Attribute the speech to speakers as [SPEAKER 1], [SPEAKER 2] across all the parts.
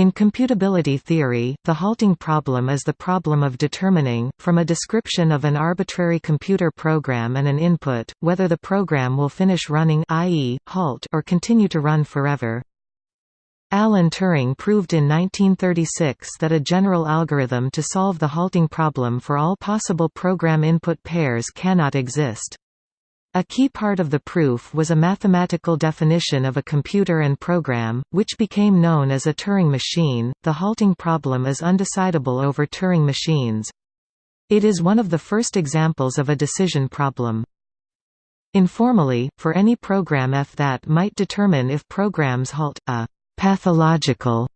[SPEAKER 1] In computability theory, the halting problem is the problem of determining, from a description of an arbitrary computer program and an input, whether the program will finish running i.e., halt or continue to run forever. Alan Turing proved in 1936 that a general algorithm to solve the halting problem for all possible program input pairs cannot exist. A key part of the proof was a mathematical definition of a computer and program, which became known as a Turing machine. The halting problem is undecidable over Turing machines. It is one of the first examples of a decision problem. Informally, for any program f that might determine if programs halt, a pathological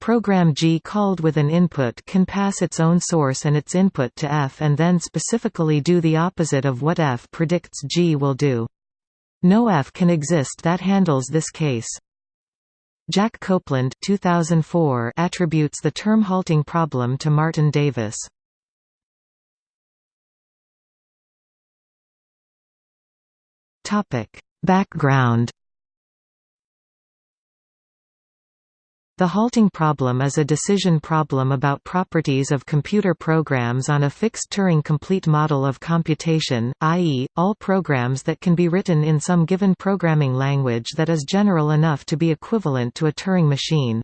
[SPEAKER 1] Program G called with an input can pass its own source and its input to F and then specifically do the opposite of what F predicts G will do. No F can exist that handles this case. Jack Copeland 2004 attributes the term halting problem to Martin Davis. Background The halting problem is a decision problem about properties of computer programs on a fixed Turing-complete model of computation, i.e., all programs that can be written in some given programming language that is general enough to be equivalent to a Turing machine.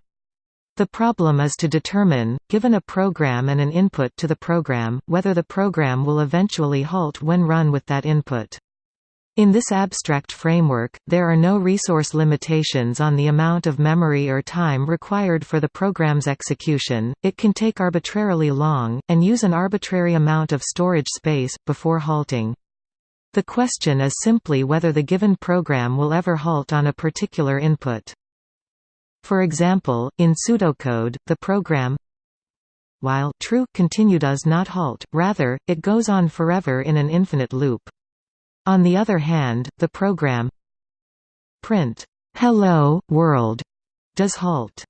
[SPEAKER 1] The problem is to determine, given a program and an input to the program, whether the program will eventually halt when run with that input. In this abstract framework, there are no resource limitations on the amount of memory or time required for the program's execution, it can take arbitrarily long, and use an arbitrary amount of storage space, before halting. The question is simply whether the given program will ever halt on a particular input. For example, in pseudocode, the program while true continue does not halt, rather, it goes on forever in an infinite loop. On the other hand, the program print hello, world does halt.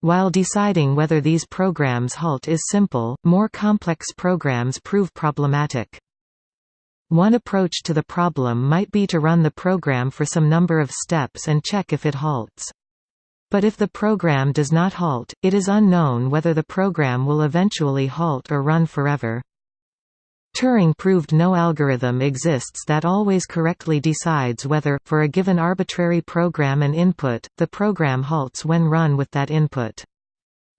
[SPEAKER 1] While deciding whether these programs halt is simple, more complex programs prove problematic. One approach to the problem might be to run the program for some number of steps and check if it halts. But if the program does not halt, it is unknown whether the program will eventually halt or run forever. Turing proved no algorithm exists that always correctly decides whether, for a given arbitrary program and input, the program halts when run with that input.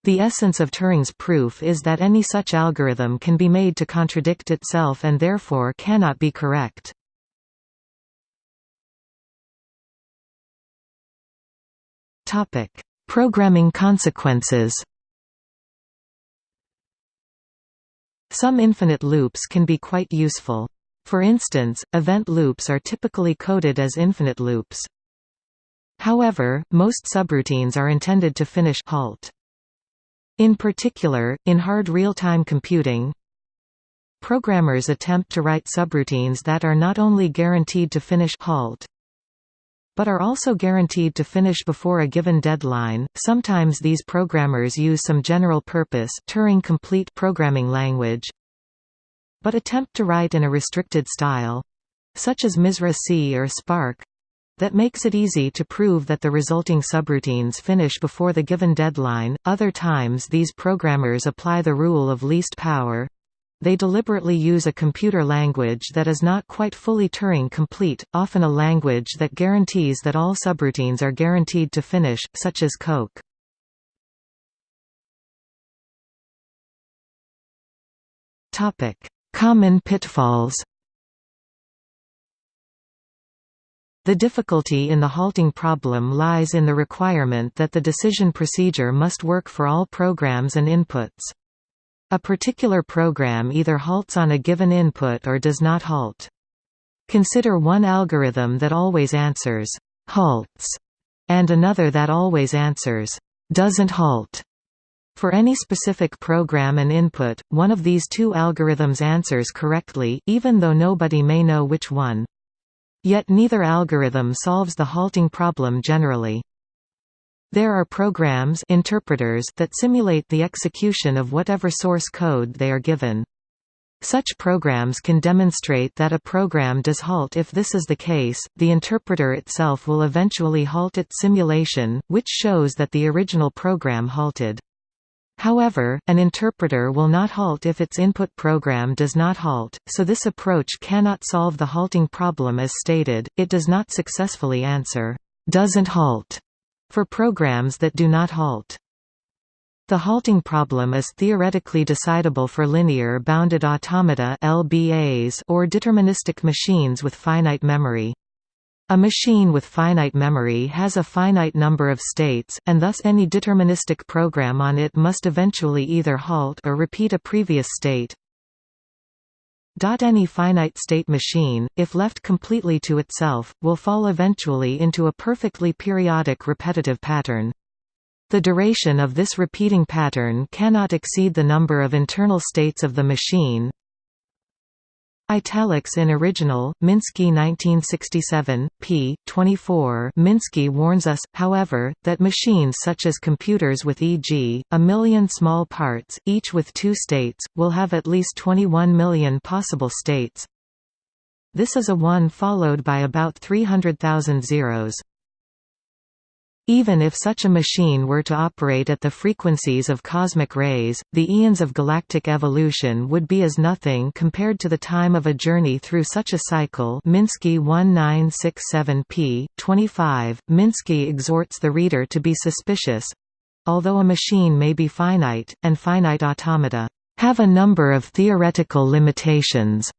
[SPEAKER 1] The essence of Turing's proof is that any such algorithm can be made to contradict itself and therefore cannot be correct. Programming consequences Some infinite loops can be quite useful. For instance, event loops are typically coded as infinite loops. However, most subroutines are intended to finish halt. In particular, in hard real-time computing, programmers attempt to write subroutines that are not only guaranteed to finish halt, but are also guaranteed to finish before a given deadline. Sometimes these programmers use some general-purpose Turing-complete programming language, but attempt to write in a restricted style, such as MISRA C or Spark, that makes it easy to prove that the resulting subroutines finish before the given deadline. Other times these programmers apply the rule of least power, they deliberately use a computer language that is not quite fully Turing-complete, often a language that guarantees that all subroutines are guaranteed to finish, such as Coq. Common pitfalls The difficulty in the halting problem lies in the requirement that the decision procedure must work for all programs and inputs. A particular program either halts on a given input or does not halt. Consider one algorithm that always answers halts and another that always answers doesn't halt. For any specific program and input, one of these two algorithms answers correctly, even though nobody may know which one. Yet neither algorithm solves the halting problem generally. There are programs interpreters that simulate the execution of whatever source code they are given. Such programs can demonstrate that a program does halt if this is the case, the interpreter itself will eventually halt its simulation, which shows that the original program halted. However, an interpreter will not halt if its input program does not halt, so this approach cannot solve the halting problem as stated, it does not successfully answer, "'doesn't halt' for programs that do not halt. The halting problem is theoretically decidable for linear bounded automata (LBAs) or deterministic machines with finite memory. A machine with finite memory has a finite number of states, and thus any deterministic program on it must eventually either halt or repeat a previous state. Any finite state machine, if left completely to itself, will fall eventually into a perfectly periodic repetitive pattern. The duration of this repeating pattern cannot exceed the number of internal states of the machine, Italics in original, Minsky 1967, p. 24 Minsky warns us, however, that machines such as computers with e.g., a million small parts, each with two states, will have at least 21 million possible states. This is a 1 followed by about 300,000 zeros. Even if such a machine were to operate at the frequencies of cosmic rays, the eons of galactic evolution would be as nothing compared to the time of a journey through such a cycle Minsky 1967 p. 25. Minsky exhorts the reader to be suspicious—although a machine may be finite, and finite automata have a number of theoretical limitations.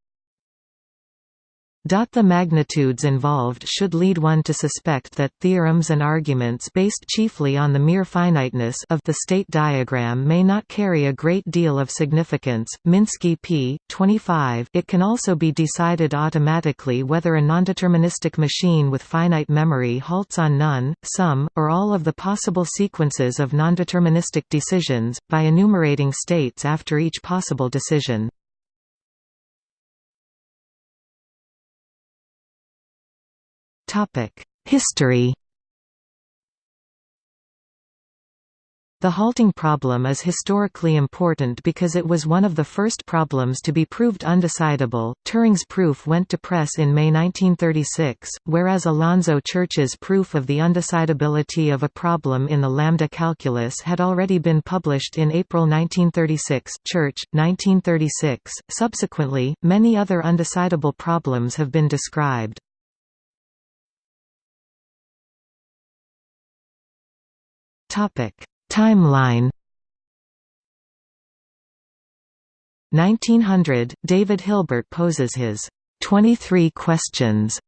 [SPEAKER 1] The magnitudes involved should lead one to suspect that theorems and arguments based chiefly on the mere finiteness of the state diagram may not carry a great deal of significance. Minsky p. 25 It can also be decided automatically whether a nondeterministic machine with finite memory halts on none, some, or all of the possible sequences of nondeterministic decisions, by enumerating states after each possible decision. History The halting problem is historically important because it was one of the first problems to be proved undecidable. Turing's proof went to press in May 1936, whereas Alonzo Church's proof of the undecidability of a problem in the lambda calculus had already been published in April 1936. Church, 1936. Subsequently, many other undecidable problems have been described. Timeline 1900, David Hilbert poses his 23 questions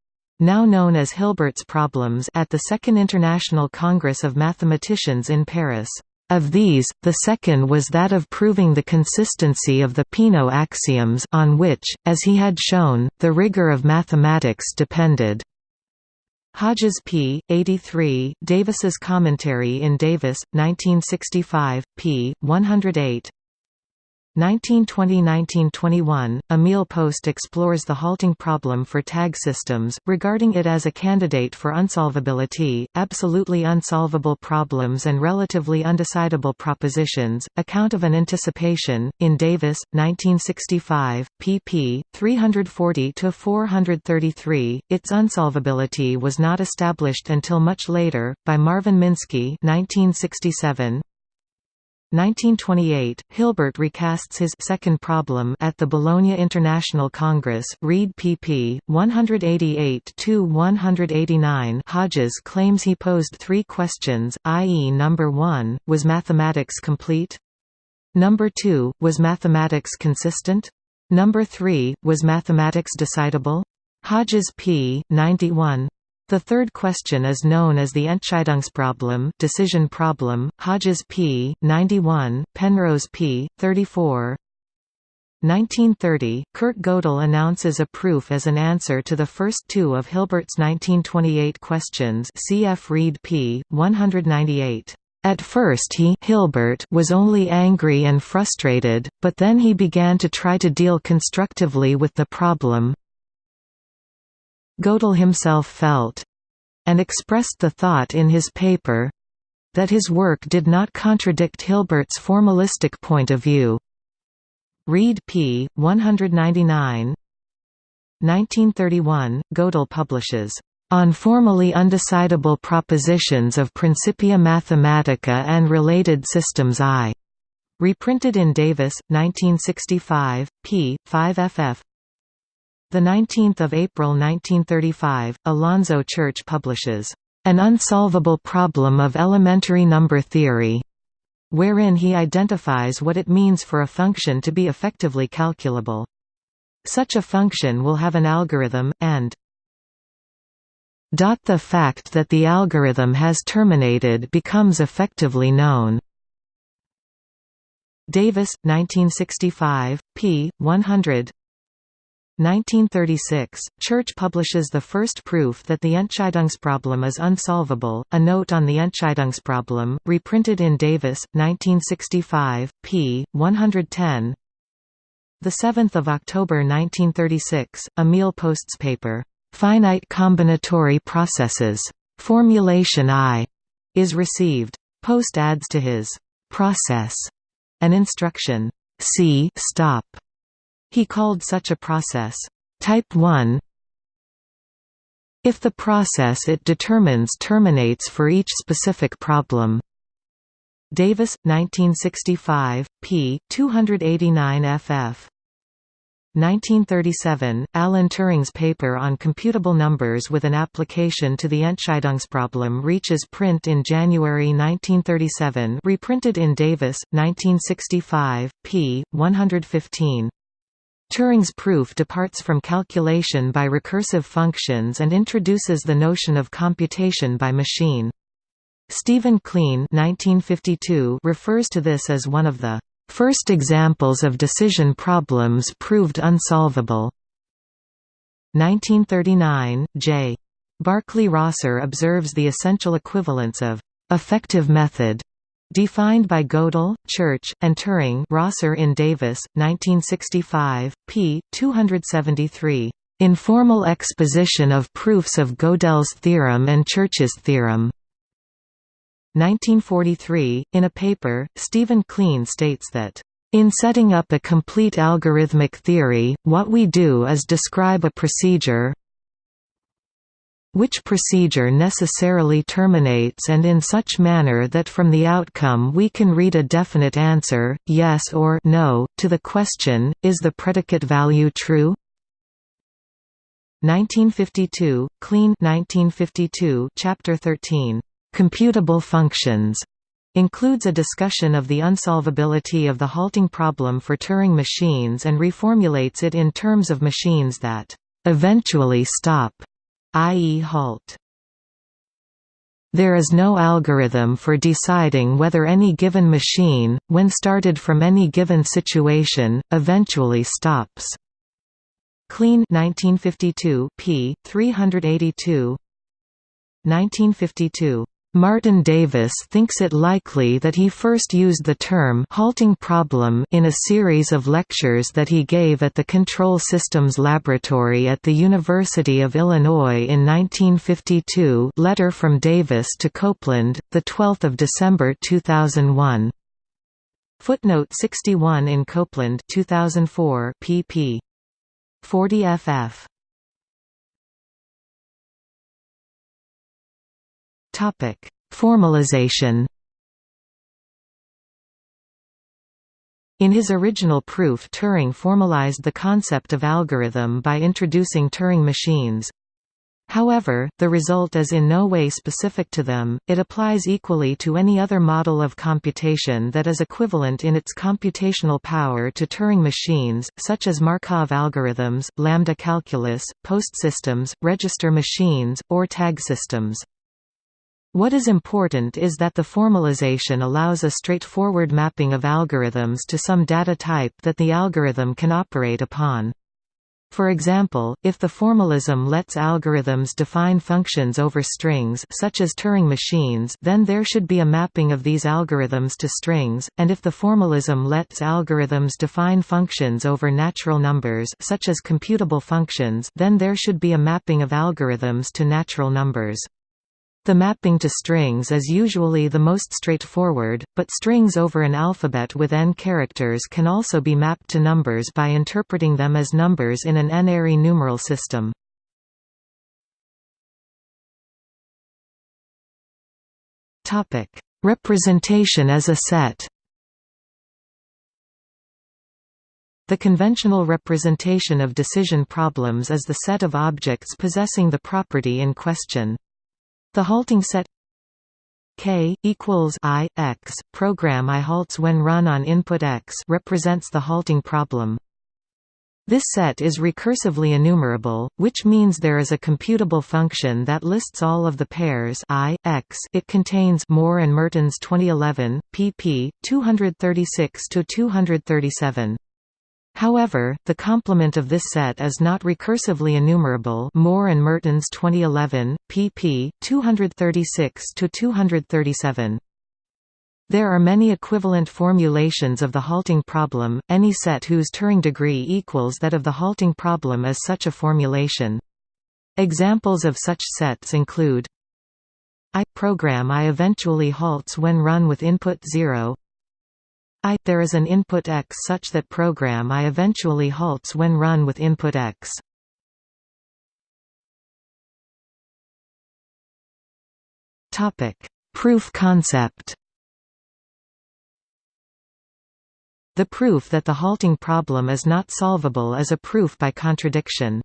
[SPEAKER 1] now known as Hilbert's problems at the Second International Congress of Mathematicians in Paris. Of these, the second was that of proving the consistency of the Peano axioms on which, as he had shown, the rigor of mathematics depended. Hodges p. 83, Davis's commentary in Davis, 1965, p. 108 1920–1921, Emil Post explores the halting problem for tag systems, regarding it as a candidate for unsolvability, absolutely unsolvable problems and relatively undecidable propositions. Account of an anticipation, in Davis, 1965, pp. 340–433, its unsolvability was not established until much later, by Marvin Minsky 1967, 1928, Hilbert recasts his second problem at the Bologna International Congress. Reid pp. 188-189. Hodges claims he posed three questions, i.e. number 1, was mathematics complete? Number 2, was mathematics consistent? Number 3, was mathematics decidable? Hodges p. 91, the third question is known as the Entscheidungsproblem decision problem, Hodges p. 91, Penrose p. 34. 1930, Kurt Gödel announces a proof as an answer to the first two of Hilbert's 1928 questions cf. Reid p. 198. At first he Hilbert was only angry and frustrated, but then he began to try to deal constructively with the problem, Gödel himself felt and expressed the thought in his paper that his work did not contradict Hilbert's formalistic point of view. Reid p. 199 1931, Gödel publishes, "...on formally undecidable propositions of Principia Mathematica and related systems I." Reprinted in Davis, 1965, p. 5 ff. 19 April 1935, Alonzo Church publishes, "...an unsolvable problem of elementary number theory." wherein he identifies what it means for a function to be effectively calculable. Such a function will have an algorithm, and the fact that the algorithm has terminated becomes effectively known. Davis, 1965, p. 100 1936, Church publishes the first proof that the Entscheidungsproblem is unsolvable, a note on the Entscheidungsproblem, reprinted in Davis, 1965, p. 110 7 October 1936, Emil Post's paper, "'Finite Combinatory Processes. Formulation I' is received. Post adds to his "'process' an instruction, "'C stop' He called such a process, type 1 if the process it determines terminates for each specific problem. Davis, 1965, p. 289 ff. 1937, Alan Turing's paper on computable numbers with an application to the Entscheidungsproblem reaches print in January 1937 reprinted in Davis, 1965, p. 115. Turing's proof departs from calculation by recursive functions and introduces the notion of computation by machine. Stephen Kleene refers to this as one of the first examples of decision problems proved unsolvable. 1939, J. Barclay Rosser observes the essential equivalence of effective method Defined by Gödel, Church, and Turing Rosser in Davis, 1965, p. 273. Informal exposition of proofs of Gödel's theorem and Church's theorem. 1943, in a paper, Stephen Kleene states that, "...in setting up a complete algorithmic theory, what we do is describe a procedure which procedure necessarily terminates and in such manner that from the outcome we can read a definite answer, yes or no, to the question, is the predicate value true? 1952, Kleene 1952, Chapter 13, "'Computable Functions' includes a discussion of the unsolvability of the halting problem for Turing machines and reformulates it in terms of machines that "'eventually stop' i.e. halt. There is no algorithm for deciding whether any given machine, when started from any given situation, eventually stops. Kleene 1952 p. 382 1952 Martin Davis thinks it likely that he first used the term halting problem in a series of lectures that he gave at the Control Systems Laboratory at the University of Illinois in 1952 letter from Davis to Copeland, 12 December 2001. Footnote 61 in Copeland 2004 pp. 40 ff. Topic: Formalization. In his original proof Turing formalized the concept of algorithm by introducing Turing machines. However, the result is in no way specific to them, it applies equally to any other model of computation that is equivalent in its computational power to Turing machines, such as Markov algorithms, lambda calculus, post systems, register machines, or tag systems. What is important is that the formalization allows a straightforward mapping of algorithms to some data type that the algorithm can operate upon. For example, if the formalism lets algorithms define functions over strings such as Turing machines then there should be a mapping of these algorithms to strings, and if the formalism lets algorithms define functions over natural numbers such as computable functions then there should be a mapping of algorithms to natural numbers. The mapping to strings is usually the most straightforward, but strings over an alphabet with n characters can also be mapped to numbers by interpreting them as numbers in an n-ary numeral system. Representation as a set The conventional representation of decision problems is the set of objects possessing the property in question. The halting set k equals i x program i halts when run on input x represents the halting problem. This set is recursively enumerable, which means there is a computable function that lists all of the pairs i, x it contains Moore and Mertens 2011, pp. 236–237. However, the complement of this set is not recursively enumerable Moore and Mertens 2011, pp. 236 to 237. There are many equivalent formulations of the halting problem, any set whose Turing degree equals that of the halting problem is such a formulation. Examples of such sets include I program I eventually halts when run with input 0 I there is an input X such that program I eventually halts when run with input X. Topic: Proof concept. The proof that the halting problem is not solvable is a proof by contradiction.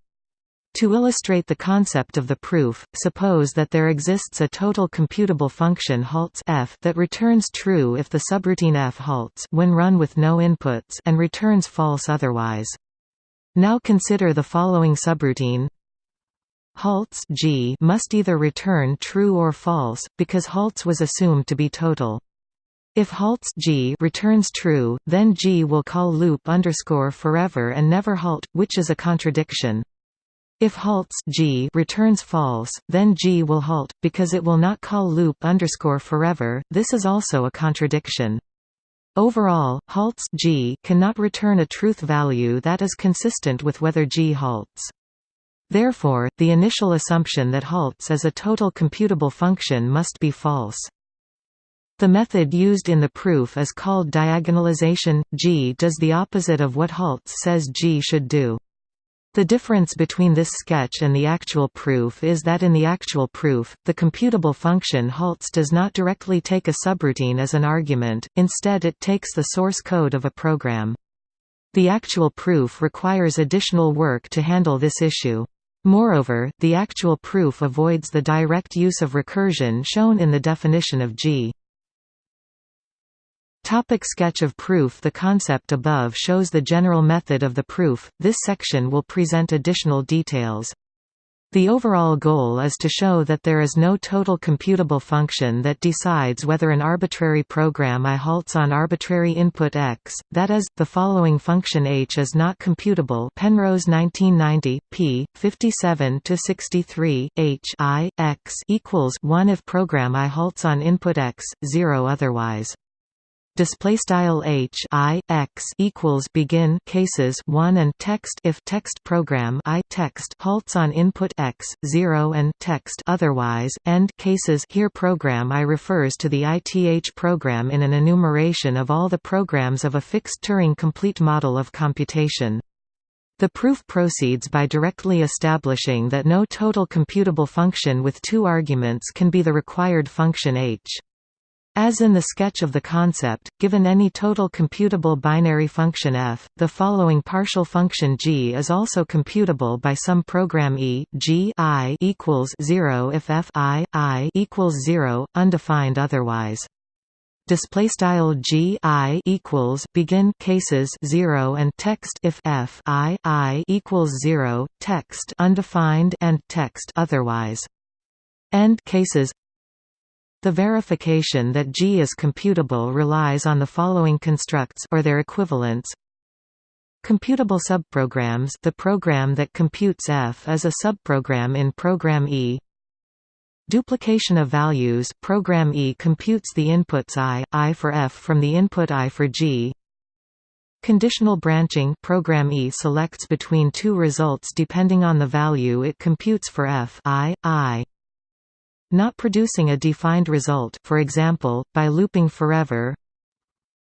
[SPEAKER 1] To illustrate the concept of the proof, suppose that there exists a total computable function halts f that returns true if the subroutine f halts when run with no inputs and returns false otherwise. Now consider the following subroutine halts g must either return true or false, because halts was assumed to be total. If halts g returns true, then g will call loop underscore forever and never halt, which is a contradiction. If halts g returns false, then g will halt, because it will not call loop underscore forever, this is also a contradiction. Overall, halts g cannot return a truth value that is consistent with whether g halts. Therefore, the initial assumption that halts is a total computable function must be false. The method used in the proof is called diagonalization. G does the opposite of what halts says G should do. The difference between this sketch and the actual proof is that in the actual proof, the computable function halts does not directly take a subroutine as an argument, instead it takes the source code of a program. The actual proof requires additional work to handle this issue. Moreover, the actual proof avoids the direct use of recursion shown in the definition of G. Topic sketch of proof The concept above shows the general method of the proof, this section will present additional details. The overall goal is to show that there is no total computable function that decides whether an arbitrary program I halts on arbitrary input x, that is, the following function h is not computable Penrose 1990, p. 57–63, h I, x equals 1 if program I halts on input x, 0 otherwise display style h i x equals begin cases 1 and text if text program i text halts on input x 0 and text otherwise end cases here program i refers to the ith program in an enumeration of all the programs of a fixed Turing complete model of computation the proof proceeds by directly establishing that no total computable function with two arguments can be the required function h. As in the sketch of the concept, given any total computable binary function f, the following partial function g is also computable by some program e g i equals 0 if f i i equals 0, undefined otherwise. Display style g i equals begin cases 0 and text if f i i equals 0 text undefined and text otherwise. End cases the verification that G is computable relies on the following constructs or their equivalents. Computable subprograms the program that computes F is a subprogram in program E. Duplication of values program E computes the inputs I, I for F from the input I for G. Conditional branching program E selects between two results depending on the value it computes for F I, I. not producing a defined result for example, by looping forever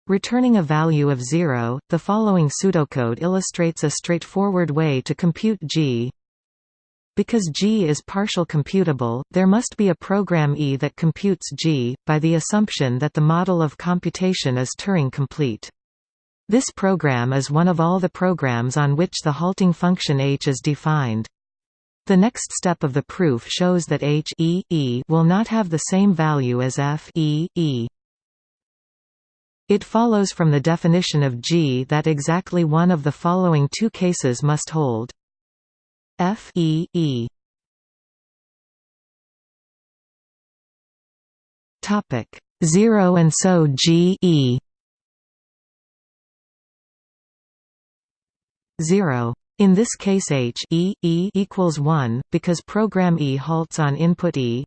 [SPEAKER 1] returning a value of 0. The following pseudocode illustrates a straightforward way to compute G because G is partial computable, there must be a program E that computes G, by the assumption that the model of computation is Turing complete. This program is one of all the programs on which the halting function h is defined. The next step of the proof shows that h e, e will not have the same value as f e, e. It follows from the definition of G that exactly one of the following two cases must hold. F E E Topic 0 and so G E 0 in this case h e, e equals 1 because program e halts on input e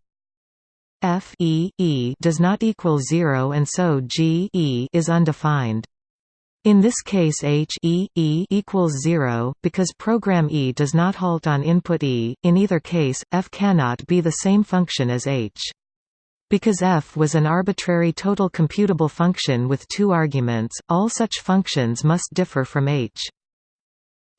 [SPEAKER 1] f e, e does not equal 0 and so g e is undefined in this case h e, e equals 0, because program E does not halt on input E, in either case, f cannot be the same function as h. Because f was an arbitrary total computable function with two arguments, all such functions must differ from h.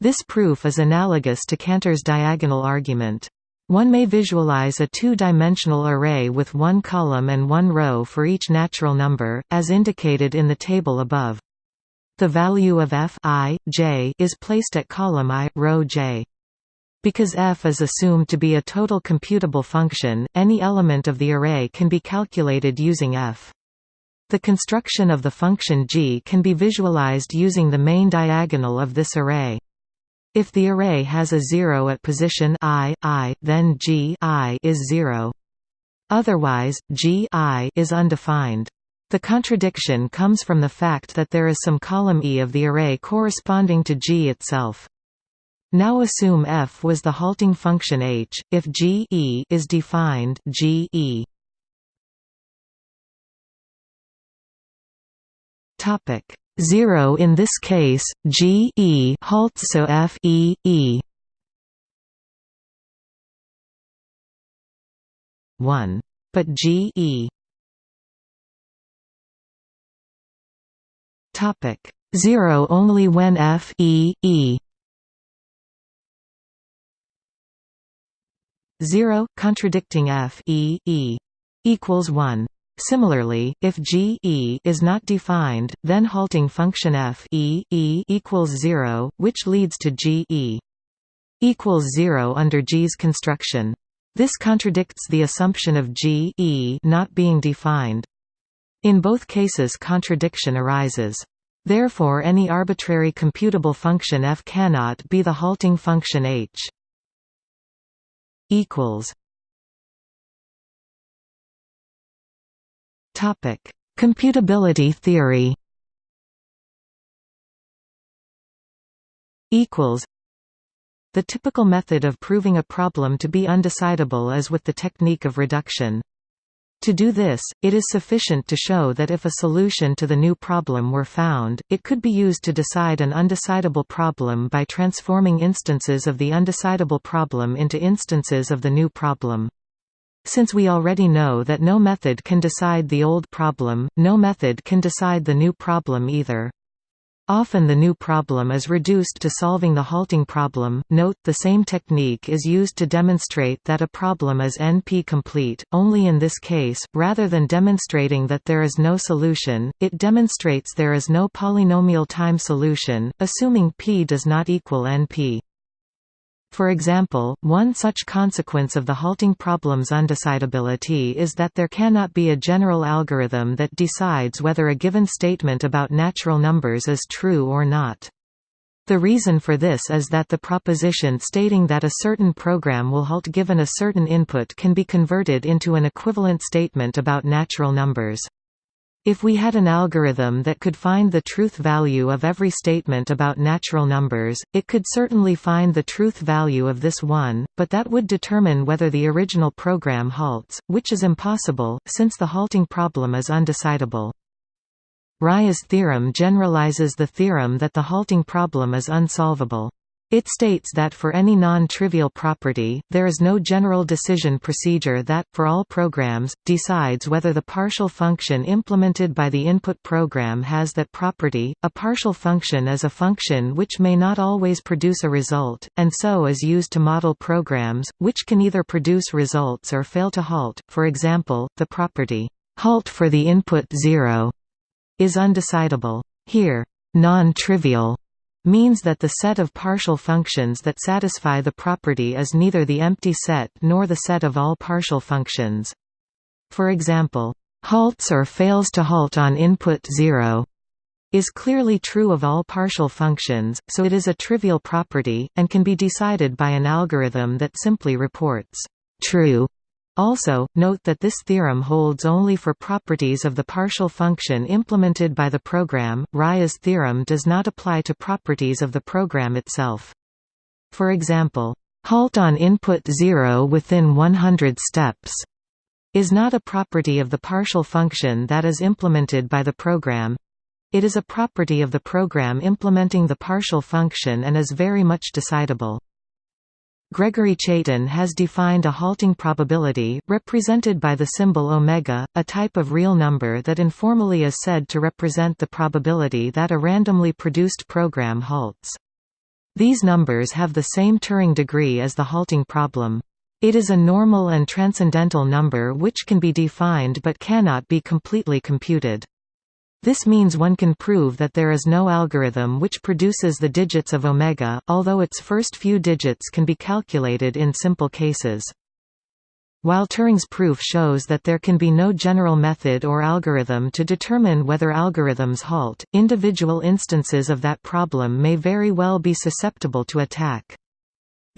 [SPEAKER 1] This proof is analogous to Cantor's diagonal argument. One may visualize a two-dimensional array with one column and one row for each natural number, as indicated in the table above. The value of f i, j is placed at column i, row j. Because f is assumed to be a total computable function, any element of the array can be calculated using f. The construction of the function g can be visualized using the main diagonal of this array. If the array has a zero at position i, i, then g i is zero. Otherwise, g i is undefined. The contradiction comes from the fact that there is some column E of the array corresponding to G itself. Now assume f was the halting function h, if G e is defined G e. Topic 0 in this case, G e halts so f e e. 1. But G e. Topic. 0 only when f e e. 0 contradicting f e e. Equals 1 Similarly, if g e is not defined, then halting function f e e equals 0, which leads to g e equals 0 under G's construction. This contradicts the assumption of g e not being defined. In both cases contradiction arises. Therefore any arbitrary computable function f cannot be the halting function h. Topic: Computability theory. Equals. The typical method of proving a problem to be undecidable is with the technique of reduction. To do this, it is sufficient to show that if a solution to the new problem were found, it could be used to decide an undecidable problem by transforming instances of the undecidable problem into instances of the new problem. Since we already know that no method can decide the old problem, no method can decide the new problem either. Often the new problem is reduced to solving the halting problem. Note, the same technique is used to demonstrate that a problem is NP-complete, only in this case, rather than demonstrating that there is no solution, it demonstrates there is no polynomial time solution, assuming P does not equal NP. For example, one such consequence of the halting problem's undecidability is that there cannot be a general algorithm that decides whether a given statement about natural numbers is true or not. The reason for this is that the proposition stating that a certain program will halt given a certain input can be converted into an equivalent statement about natural numbers. If we had an algorithm that could find the truth value of every statement about natural numbers, it could certainly find the truth value of this one, but that would determine whether the original program halts, which is impossible, since the halting problem is undecidable. Rice's theorem generalizes the theorem that the halting problem is unsolvable. It states that for any non-trivial property, there is no general decision procedure that, for all programs, decides whether the partial function implemented by the input program has that property. A partial function is a function which may not always produce a result, and so is used to model programs, which can either produce results or fail to halt. For example, the property halt for the input 0 is undecidable. Here, non-trivial means that the set of partial functions that satisfy the property is neither the empty set nor the set of all partial functions. For example, halts or fails to halt on input 0 is clearly true of all partial functions, so it is a trivial property, and can be decided by an algorithm that simply reports true also, note that this theorem holds only for properties of the partial function implemented by the program. Rice's theorem does not apply to properties of the program itself. For example, halt on input 0 within 100 steps is not a property of the partial function that is implemented by the program. It is a property of the program implementing the partial function and is very much decidable. Gregory Chaitin has defined a halting probability, represented by the symbol omega, a type of real number that informally is said to represent the probability that a randomly produced program halts. These numbers have the same Turing degree as the halting problem. It is a normal and transcendental number which can be defined but cannot be completely computed. This means one can prove that there is no algorithm which produces the digits of omega, although its first few digits can be calculated in simple cases. While Turing's proof shows that there can be no general method or algorithm to determine whether algorithms halt, individual instances of that problem may very well be susceptible to attack.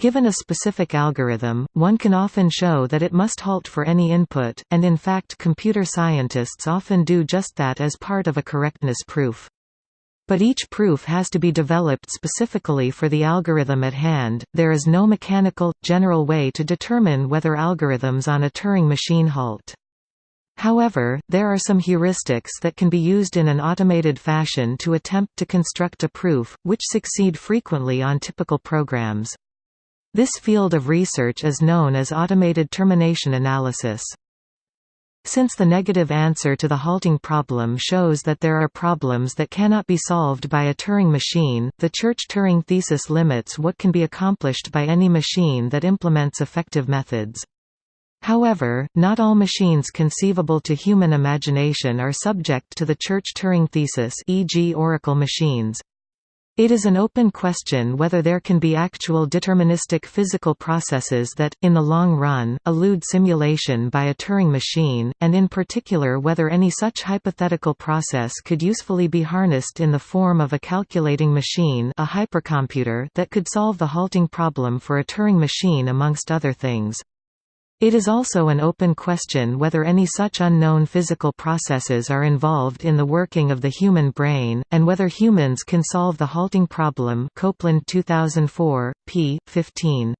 [SPEAKER 1] Given a specific algorithm, one can often show that it must halt for any input, and in fact computer scientists often do just that as part of a correctness proof. But each proof has to be developed specifically for the algorithm at hand. There is no mechanical, general way to determine whether algorithms on a Turing machine halt. However, there are some heuristics that can be used in an automated fashion to attempt to construct a proof, which succeed frequently on typical programs. This field of research is known as automated termination analysis. Since the negative answer to the halting problem shows that there are problems that cannot be solved by a Turing machine, the Church-Turing thesis limits what can be accomplished by any machine that implements effective methods. However, not all machines conceivable to human imagination are subject to the Church-Turing thesis e.g. Oracle machines. It is an open question whether there can be actual deterministic physical processes that, in the long run, elude simulation by a Turing machine, and in particular whether any such hypothetical process could usefully be harnessed in the form of a calculating machine a hypercomputer that could solve the halting problem for a Turing machine amongst other things. It is also an open question whether any such unknown physical processes are involved in the working of the human brain, and whether humans can solve the halting problem Copeland 2004, p. 15.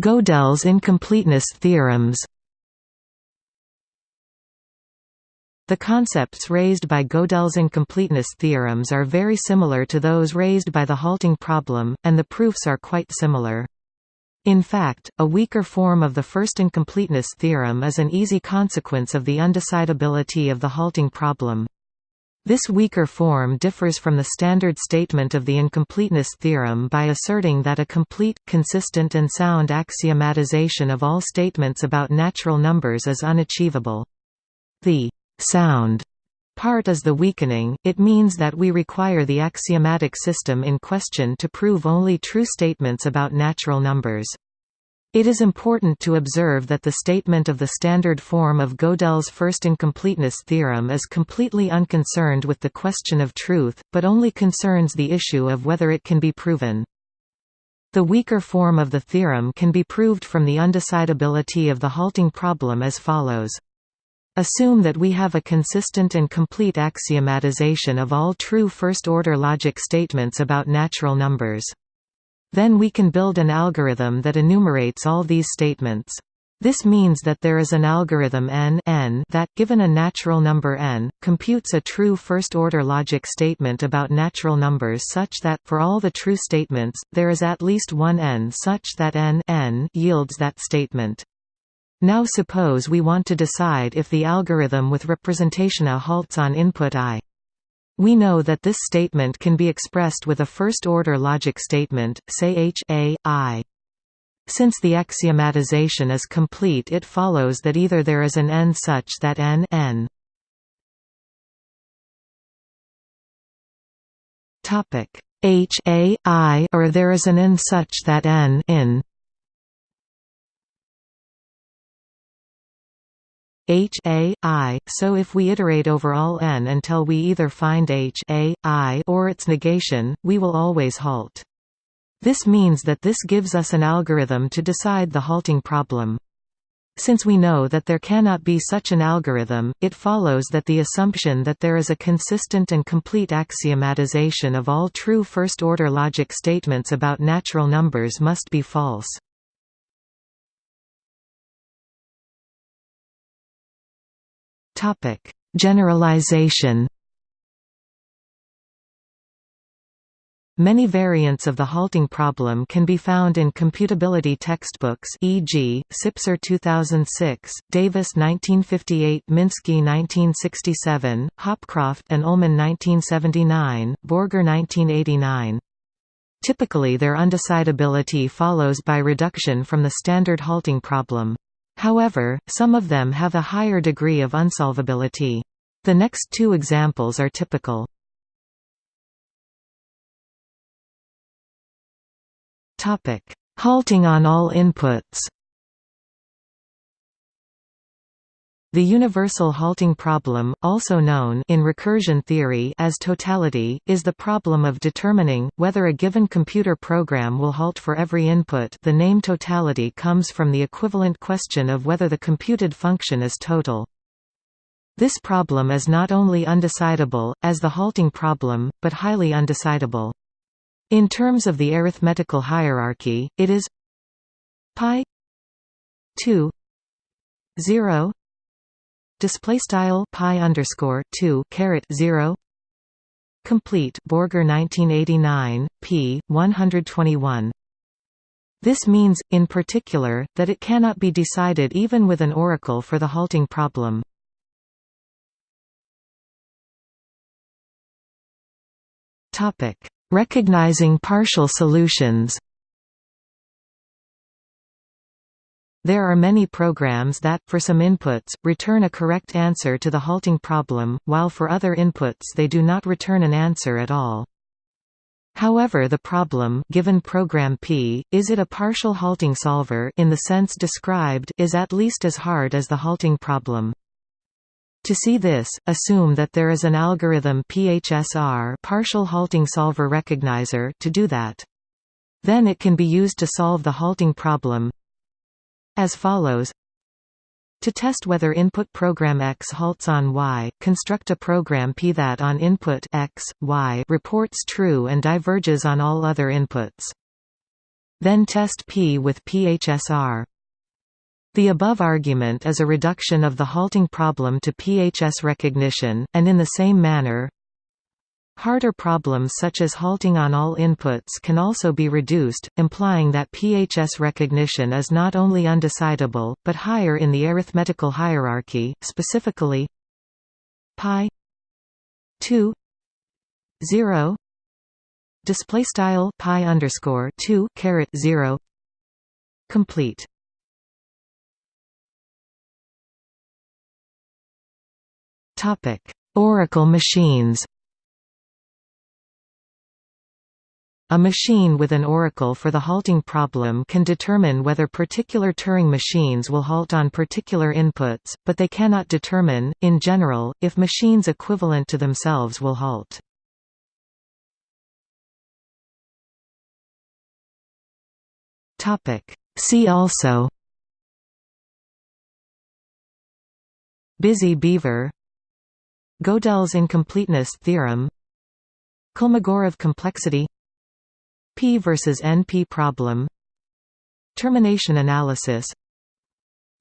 [SPEAKER 1] Gödel's incompleteness theorems The concepts raised by Gödel's incompleteness theorems are very similar to those raised by the halting problem, and the proofs are quite similar. In fact, a weaker form of the first incompleteness theorem is an easy consequence of the undecidability of the halting problem. This weaker form differs from the standard statement of the incompleteness theorem by asserting that a complete, consistent and sound axiomatization of all statements about natural numbers is unachievable. The sound part is the weakening, it means that we require the axiomatic system in question to prove only true statements about natural numbers. It is important to observe that the statement of the standard form of Gödel's first incompleteness theorem is completely unconcerned with the question of truth, but only concerns the issue of whether it can be proven. The weaker form of the theorem can be proved from the undecidability of the halting problem as follows. Assume that we have a consistent and complete axiomatization of all true first-order logic statements about natural numbers. Then we can build an algorithm that enumerates all these statements. This means that there is an algorithm n, n that, given a natural number n, computes a true first-order logic statement about natural numbers such that, for all the true statements, there is at least one n such that n, n yields that statement. Now suppose we want to decide if the algorithm with representation a halts on input i. We know that this statement can be expressed with a first-order logic statement, say h a, i. Since the axiomatization is complete it follows that either there is an n such that n, n h a, i or there is an n such that n in h a, i, so if we iterate over all n until we either find h a, i or its negation, we will always halt. This means that this gives us an algorithm to decide the halting problem. Since we know that there cannot be such an algorithm, it follows that the assumption that there is a consistent and complete axiomatization of all true first-order logic statements about natural numbers must be false. Generalization Many variants of the halting problem can be found in computability textbooks e.g., Sipser 2006, Davis 1958 Minsky 1967, Hopcroft and Ullman 1979, Borger 1989. Typically their undecidability follows by reduction from the standard halting problem. However, some of them have a higher degree of unsolvability. The next two examples are typical. Halting on all inputs. The universal halting problem, also known in recursion theory as totality, is the problem of determining whether a given computer program will halt for every input. The name totality comes from the equivalent question of whether the computed function is total. This problem is not only undecidable, as the halting problem, but highly undecidable. In terms of the arithmetical hierarchy, it is pi 2 0 display style pi underscore 2 caret 0 complete Borger 1989 p 121 this means, in particular, that it cannot be decided even with an oracle for the halting problem. Topic. Recognizing partial solutions There are many programs that, for some inputs, return a correct answer to the halting problem, while for other inputs they do not return an answer at all. However the problem given program P, is it a partial halting solver in the sense described is at least as hard as the halting problem. To see this, assume that there is an algorithm PHSR partial halting solver recognizer to do that. Then it can be used to solve the halting problem as follows to test whether input program X halts on Y, construct a program P that on input X, Y reports true and diverges on all other inputs. Then test P with PHSR. The above argument is a reduction of the halting problem to PHS recognition, and in the same manner, Harder problems such as halting on all inputs can also be reduced, implying that PHS recognition is not only undecidable, but higher in the arithmetical hierarchy, specifically pi 2 0 display style pi underscore 2 caret 0 complete Topic: Oracle machines. A machine with an oracle for the halting problem can determine whether particular Turing machines will halt on particular inputs, but they cannot determine, in general, if machines equivalent to themselves will halt. See also Busy beaver Gödel's incompleteness theorem Kolmogorov complexity P versus NP problem. Termination analysis.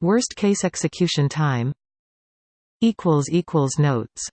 [SPEAKER 1] Worst case execution time. Notes